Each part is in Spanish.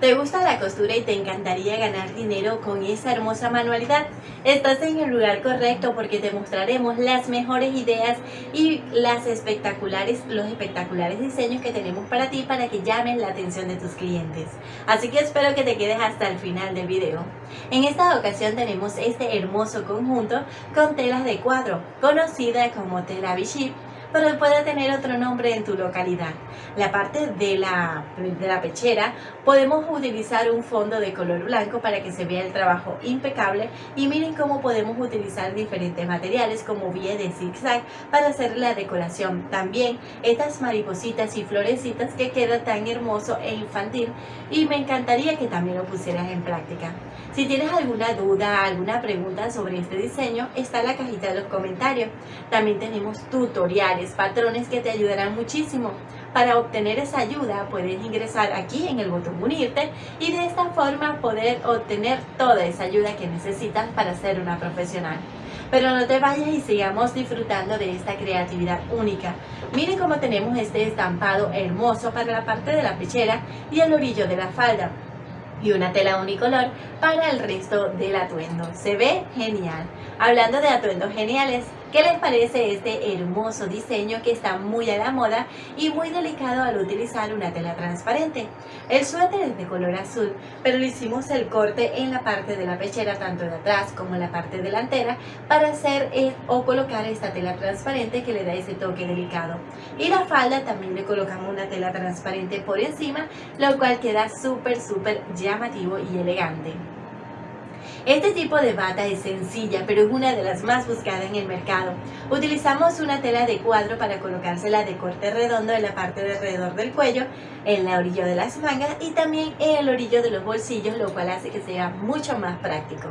¿Te gusta la costura y te encantaría ganar dinero con esa hermosa manualidad? Estás en el lugar correcto porque te mostraremos las mejores ideas y las espectaculares, los espectaculares diseños que tenemos para ti para que llamen la atención de tus clientes. Así que espero que te quedes hasta el final del video. En esta ocasión tenemos este hermoso conjunto con telas de cuadro, conocida como tela Vichy pero puede tener otro nombre en tu localidad. La parte de la, de la pechera podemos utilizar un fondo de color blanco para que se vea el trabajo impecable y miren cómo podemos utilizar diferentes materiales como vía de zigzag para hacer la decoración. También estas maripositas y florecitas que queda tan hermoso e infantil y me encantaría que también lo pusieras en práctica. Si tienes alguna duda, alguna pregunta sobre este diseño, está en la cajita de los comentarios. También tenemos tutoriales, patrones que te ayudarán muchísimo. Para obtener esa ayuda puedes ingresar aquí en el botón unirte y de esta forma poder obtener toda esa ayuda que necesitas para ser una profesional. Pero no te vayas y sigamos disfrutando de esta creatividad única. Miren cómo tenemos este estampado hermoso para la parte de la pechera y el orillo de la falda y una tela unicolor para el resto del atuendo. Se ve genial. Hablando de atuendos geniales, ¿Qué les parece este hermoso diseño que está muy a la moda y muy delicado al utilizar una tela transparente? El suéter es de color azul, pero le hicimos el corte en la parte de la pechera, tanto de atrás como en la parte delantera, para hacer eh, o colocar esta tela transparente que le da ese toque delicado. Y la falda también le colocamos una tela transparente por encima, lo cual queda súper, súper llamativo y elegante. Este tipo de bata es sencilla, pero es una de las más buscadas en el mercado. Utilizamos una tela de cuadro para colocársela de corte redondo en la parte de alrededor del cuello, en la orilla de las mangas y también en el orillo de los bolsillos, lo cual hace que sea mucho más práctico.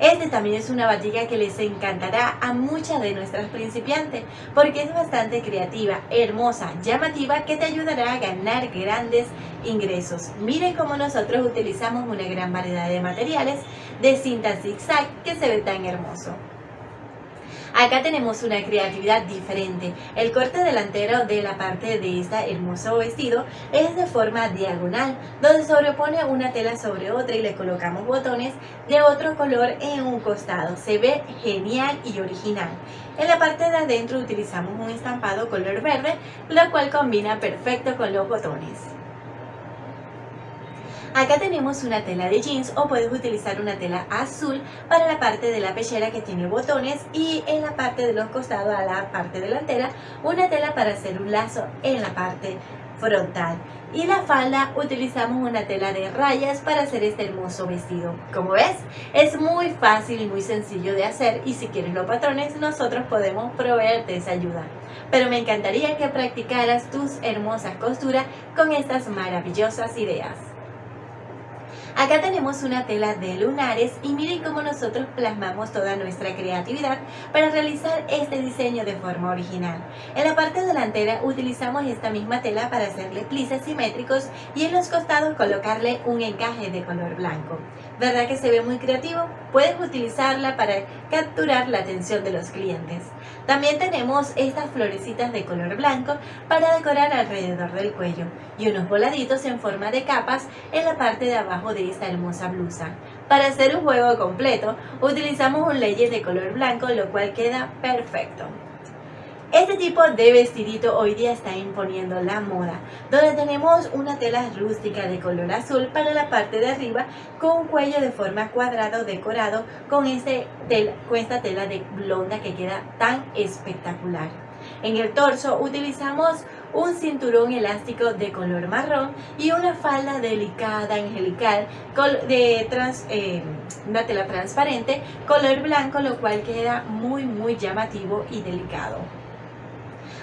Este también es una batica que les encantará a muchas de nuestras principiantes porque es bastante creativa, hermosa, llamativa que te ayudará a ganar grandes ingresos. Miren cómo nosotros utilizamos una gran variedad de materiales de cinta zigzag que se ve tan hermoso. Acá tenemos una creatividad diferente. El corte delantero de la parte de este hermoso vestido es de forma diagonal, donde sobrepone una tela sobre otra y le colocamos botones de otro color en un costado. Se ve genial y original. En la parte de adentro utilizamos un estampado color verde, lo cual combina perfecto con los botones. Acá tenemos una tela de jeans o puedes utilizar una tela azul para la parte de la pechera que tiene botones y en la parte de los costados a la parte delantera una tela para hacer un lazo en la parte frontal. Y la falda utilizamos una tela de rayas para hacer este hermoso vestido. Como ves es muy fácil y muy sencillo de hacer y si quieres los patrones nosotros podemos proveerte esa ayuda. Pero me encantaría que practicaras tus hermosas costuras con estas maravillosas ideas Acá tenemos una tela de lunares y miren cómo nosotros plasmamos toda nuestra creatividad para realizar este diseño de forma original. En la parte delantera utilizamos esta misma tela para hacerle plices simétricos y en los costados colocarle un encaje de color blanco. ¿Verdad que se ve muy creativo? Puedes utilizarla para capturar la atención de los clientes. También tenemos estas florecitas de color blanco para decorar alrededor del cuello y unos voladitos en forma de capas en la parte de abajo de esta hermosa blusa. Para hacer un juego completo utilizamos un layer de color blanco lo cual queda perfecto. Este tipo de vestidito hoy día está imponiendo la moda, donde tenemos una tela rústica de color azul para la parte de arriba con un cuello de forma cuadrado decorado con, este con esta tela de blonda que queda tan espectacular. En el torso utilizamos un cinturón elástico de color marrón y una falda delicada, angelical, de eh, una tela transparente, color blanco, lo cual queda muy muy llamativo y delicado.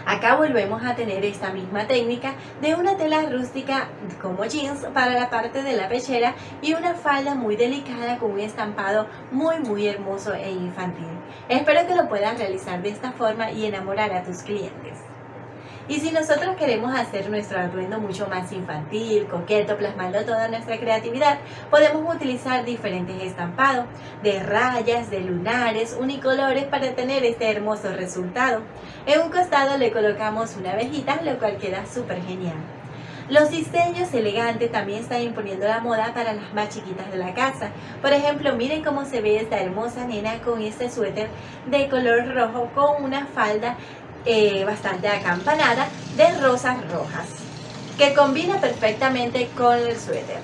Acá volvemos a tener esta misma técnica de una tela rústica como jeans para la parte de la pechera y una falda muy delicada con un estampado muy muy hermoso e infantil. Espero que lo puedas realizar de esta forma y enamorar a tus clientes. Y si nosotros queremos hacer nuestro atuendo mucho más infantil, coqueto, plasmando toda nuestra creatividad, podemos utilizar diferentes estampados de rayas, de lunares, unicolores para tener este hermoso resultado. En un costado le colocamos una abejita, lo cual queda súper genial. Los diseños elegantes también están imponiendo la moda para las más chiquitas de la casa. Por ejemplo, miren cómo se ve esta hermosa nena con este suéter de color rojo con una falda eh, bastante acampanada de rosas rojas que combina perfectamente con el suéter.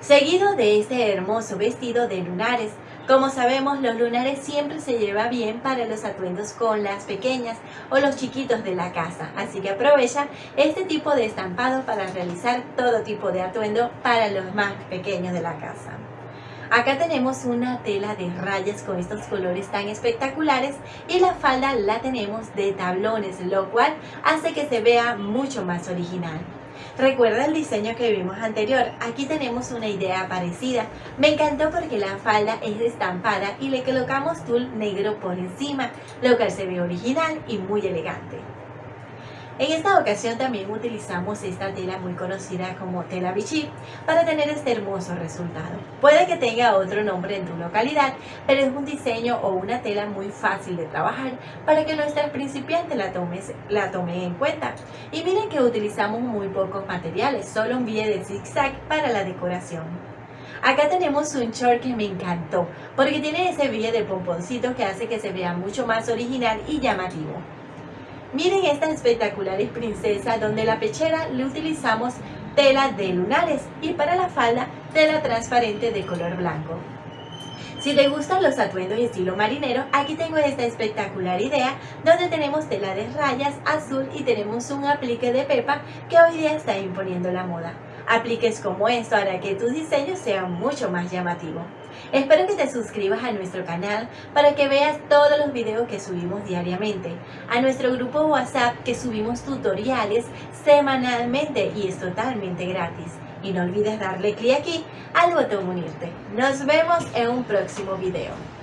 Seguido de este hermoso vestido de lunares como sabemos, los lunares siempre se lleva bien para los atuendos con las pequeñas o los chiquitos de la casa, así que aprovecha este tipo de estampado para realizar todo tipo de atuendo para los más pequeños de la casa. Acá tenemos una tela de rayas con estos colores tan espectaculares y la falda la tenemos de tablones, lo cual hace que se vea mucho más original. Recuerda el diseño que vimos anterior, aquí tenemos una idea parecida. Me encantó porque la falda es estampada y le colocamos tul negro por encima, lo cual se ve original y muy elegante. En esta ocasión también utilizamos esta tela muy conocida como tela Vichy para tener este hermoso resultado. Puede que tenga otro nombre en tu localidad, pero es un diseño o una tela muy fácil de trabajar para que nuestra principiante la tome, la tome en cuenta. Y miren que utilizamos muy pocos materiales, solo un billete de zigzag para la decoración. Acá tenemos un short que me encantó porque tiene ese billete de pomponcito que hace que se vea mucho más original y llamativo. Miren esta espectaculares princesa donde la pechera le utilizamos tela de lunares y para la falda tela transparente de color blanco. Si te gustan los atuendos estilo marinero, aquí tengo esta espectacular idea donde tenemos tela de rayas azul y tenemos un aplique de pepa que hoy día está imponiendo la moda. Apliques como esto hará que tus diseños sean mucho más llamativos. Espero que te suscribas a nuestro canal para que veas todos los videos que subimos diariamente, a nuestro grupo WhatsApp que subimos tutoriales semanalmente y es totalmente gratis. Y no olvides darle clic aquí al botón unirte. Nos vemos en un próximo video.